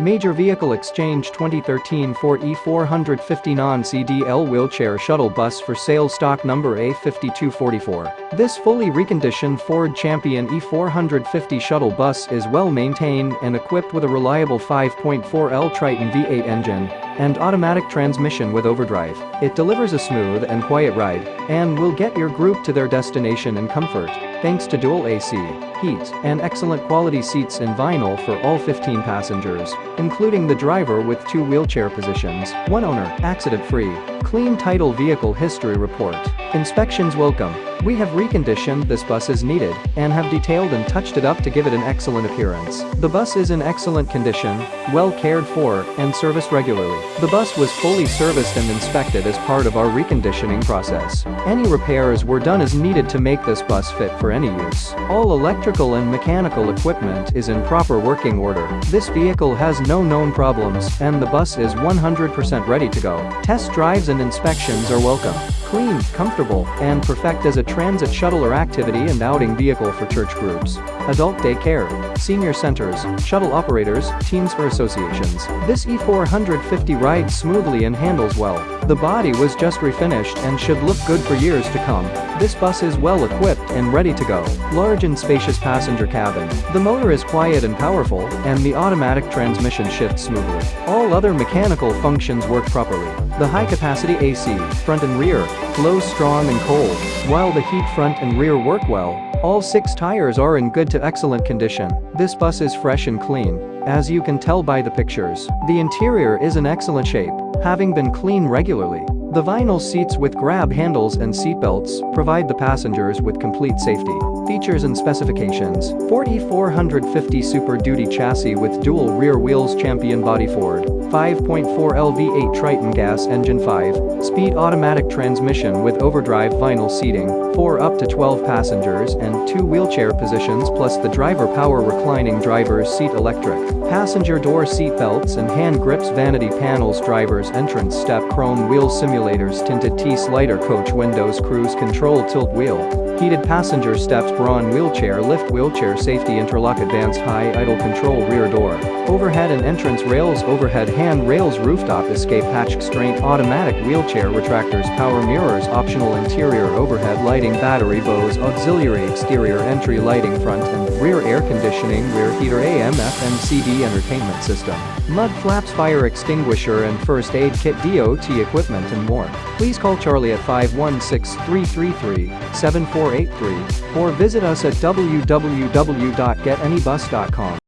Major Vehicle Exchange 2013 Ford E450 non-CDL wheelchair shuttle bus for sale stock number A5244. This fully reconditioned Ford Champion E450 shuttle bus is well maintained and equipped with a reliable 5.4L Triton V8 engine and automatic transmission with overdrive. It delivers a smooth and quiet ride and will get your group to their destination in comfort thanks to dual AC, heat, and excellent quality seats in vinyl for all 15 passengers, including the driver with two wheelchair positions, one owner, accident-free, clean title vehicle history report, inspections welcome, we have reconditioned this bus as needed and have detailed and touched it up to give it an excellent appearance. The bus is in excellent condition, well cared for, and serviced regularly. The bus was fully serviced and inspected as part of our reconditioning process. Any repairs were done as needed to make this bus fit for any use. All electrical and mechanical equipment is in proper working order. This vehicle has no known problems and the bus is 100% ready to go. Test drives and inspections are welcome clean, comfortable, and perfect as a transit shuttle or activity and outing vehicle for church groups, adult daycare, senior centers, shuttle operators, teams or associations. This E450 rides smoothly and handles well. The body was just refinished and should look good for years to come. This bus is well equipped and ready to go. Large and spacious passenger cabin. The motor is quiet and powerful, and the automatic transmission shifts smoothly. All other mechanical functions work properly. The high-capacity AC, front and rear, flows strong and cold, while the heat front and rear work well. All six tires are in good to excellent condition. This bus is fresh and clean, as you can tell by the pictures. The interior is in excellent shape, having been cleaned regularly. The vinyl seats with grab handles and seatbelts provide the passengers with complete safety. Features and specifications. 4450 Super Duty chassis with dual rear wheels Champion body Ford. 5.4 LV8 Triton gas engine 5 speed automatic transmission with overdrive vinyl seating. For up to 12 passengers and 2 wheelchair positions plus the driver power reclining driver's seat electric. Passenger door seat belts and hand grips vanity panels driver's entrance step chrome wheel tinted T-slider coach windows cruise control tilt wheel heated passenger steps Braun wheelchair lift wheelchair safety interlock advanced high idle control rear door. Overhead and entrance rails overhead hand rails rooftop escape hatch Q'Straint automatic wheelchair retractors power mirrors optional interior overhead lighting battery Bose auxiliary exterior entry lighting front and rear air conditioning rear heater AM FM CD entertainment system. Mud flaps fire extinguisher and first aid kit DOT equipment and more. Please call Charlie at 516-333-7483 or visit us at www.getanybus.com.